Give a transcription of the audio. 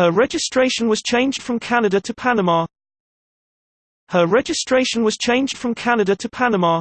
Her registration was changed from Canada to Panama. Her registration was changed from Canada to Panama.